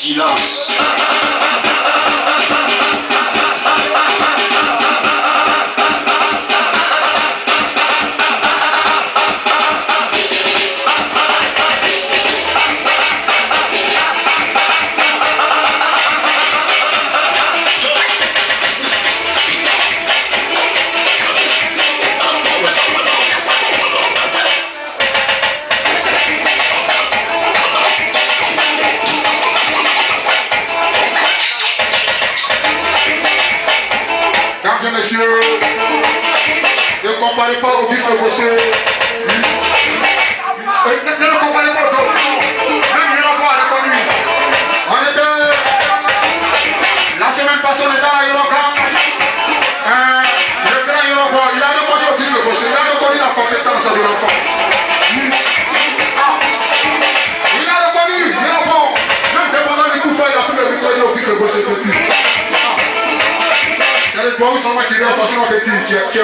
silence. Deus. Eu comparei para o bico com você. Eu não comparei para o Deus. pour vous savoir não est sorti dans petit, tu es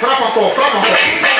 Frapa Frappe frapa. frappe.